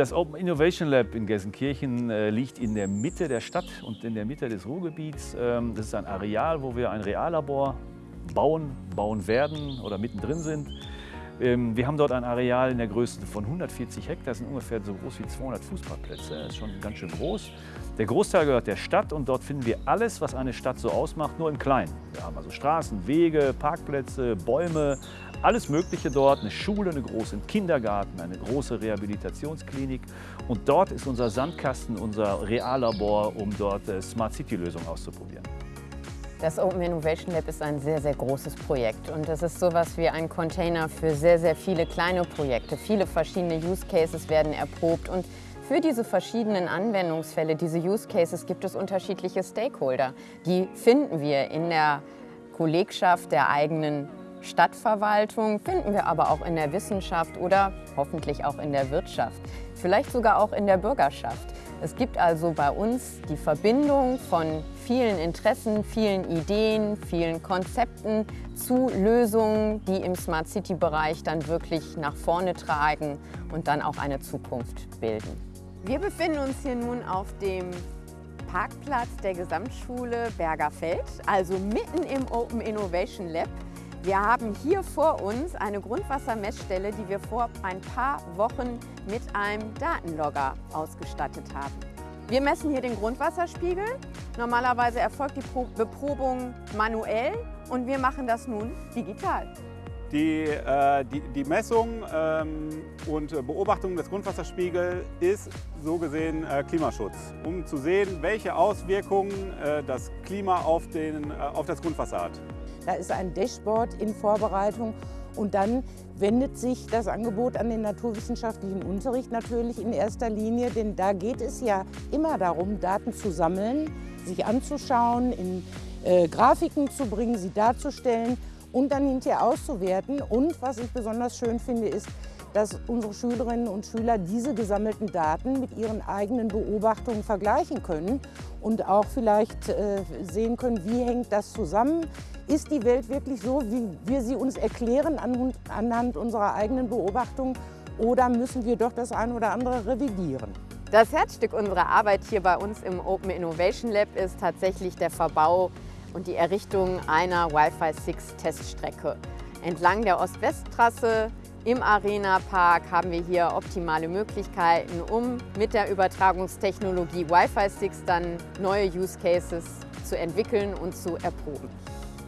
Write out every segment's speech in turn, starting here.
Das Open Innovation Lab in Gelsenkirchen äh, liegt in der Mitte der Stadt und in der Mitte des Ruhrgebiets. Ähm, das ist ein Areal, wo wir ein Reallabor bauen, bauen werden oder mittendrin sind. Ähm, wir haben dort ein Areal in der Größe von 140 Hektar, das sind ungefähr so groß wie 200 Fußballplätze. Das ist schon ganz schön groß. Der Großteil gehört der Stadt und dort finden wir alles, was eine Stadt so ausmacht, nur im Kleinen. Wir haben also Straßen, Wege, Parkplätze, Bäume, alles Mögliche dort. Eine Schule, einen großen Kindergarten, eine große Rehabilitationsklinik. Und dort ist unser Sandkasten, unser Reallabor, um dort äh, Smart City-Lösungen auszuprobieren. Das Open Innovation Lab ist ein sehr, sehr großes Projekt und das ist sowas wie ein Container für sehr, sehr viele kleine Projekte. Viele verschiedene Use Cases werden erprobt und für diese verschiedenen Anwendungsfälle, diese Use Cases, gibt es unterschiedliche Stakeholder. Die finden wir in der Kollegschaft der eigenen Stadtverwaltung, finden wir aber auch in der Wissenschaft oder hoffentlich auch in der Wirtschaft, vielleicht sogar auch in der Bürgerschaft. Es gibt also bei uns die Verbindung von vielen Interessen, vielen Ideen, vielen Konzepten zu Lösungen, die im Smart City-Bereich dann wirklich nach vorne tragen und dann auch eine Zukunft bilden. Wir befinden uns hier nun auf dem Parkplatz der Gesamtschule Bergerfeld, also mitten im Open Innovation Lab. Wir haben hier vor uns eine Grundwassermessstelle, die wir vor ein paar Wochen mit einem Datenlogger ausgestattet haben. Wir messen hier den Grundwasserspiegel. Normalerweise erfolgt die Beprobung manuell und wir machen das nun digital. Die, äh, die, die Messung ähm, und Beobachtung des Grundwasserspiegels ist so gesehen äh, Klimaschutz, um zu sehen, welche Auswirkungen äh, das Klima auf, den, äh, auf das Grundwasser hat. Da ist ein Dashboard in Vorbereitung und dann wendet sich das Angebot an den naturwissenschaftlichen Unterricht natürlich in erster Linie, denn da geht es ja immer darum, Daten zu sammeln, sich anzuschauen, in äh, Grafiken zu bringen, sie darzustellen und dann hinterher auszuwerten. Und was ich besonders schön finde, ist, dass unsere Schülerinnen und Schüler diese gesammelten Daten mit ihren eigenen Beobachtungen vergleichen können und auch vielleicht äh, sehen können, wie hängt das zusammen. Ist die Welt wirklich so, wie wir sie uns erklären anhand unserer eigenen Beobachtungen oder müssen wir doch das eine oder andere revidieren? Das Herzstück unserer Arbeit hier bei uns im Open Innovation Lab ist tatsächlich der Verbau und die Errichtung einer Wi-Fi 6 Teststrecke. Entlang der Ost-West-Trasse im Arena Park haben wir hier optimale Möglichkeiten, um mit der Übertragungstechnologie Wi-Fi 6 dann neue Use Cases zu entwickeln und zu erproben.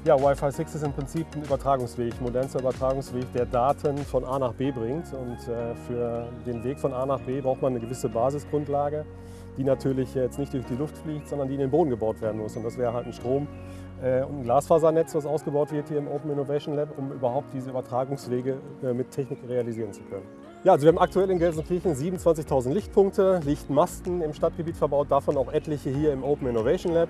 Ja, Wi-Fi 6 ist im Prinzip ein Übertragungsweg, modernster Übertragungsweg, der Daten von A nach B bringt. Und äh, für den Weg von A nach B braucht man eine gewisse Basisgrundlage, die natürlich jetzt nicht durch die Luft fliegt, sondern die in den Boden gebaut werden muss. Und das wäre halt ein Strom, äh, und ein Glasfasernetz, was ausgebaut wird hier im Open Innovation Lab, um überhaupt diese Übertragungswege äh, mit Technik realisieren zu können. Ja, also wir haben aktuell in Gelsenkirchen 27.000 Lichtpunkte, Lichtmasten im Stadtgebiet verbaut, davon auch etliche hier im Open Innovation Lab.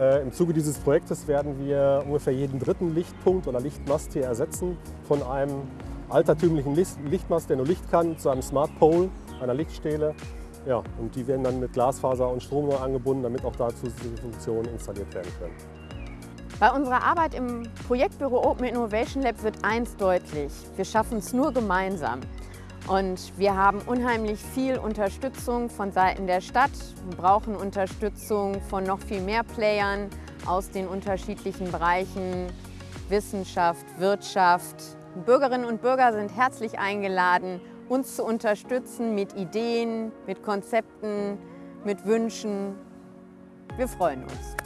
Äh, Im Zuge dieses Projektes werden wir ungefähr jeden dritten Lichtpunkt oder Lichtmast hier ersetzen von einem altertümlichen Lichtmast, der nur Licht kann, zu einem Smart Pole, einer Lichtstele. Ja, und die werden dann mit Glasfaser und Strom neu angebunden, damit auch dazu diese Funktionen installiert werden können. Bei unserer Arbeit im Projektbüro Open Innovation Lab wird eins deutlich. Wir schaffen es nur gemeinsam. Und wir haben unheimlich viel Unterstützung von Seiten der Stadt, wir brauchen Unterstützung von noch viel mehr Playern aus den unterschiedlichen Bereichen Wissenschaft, Wirtschaft. Bürgerinnen und Bürger sind herzlich eingeladen, uns zu unterstützen mit Ideen, mit Konzepten, mit Wünschen. Wir freuen uns.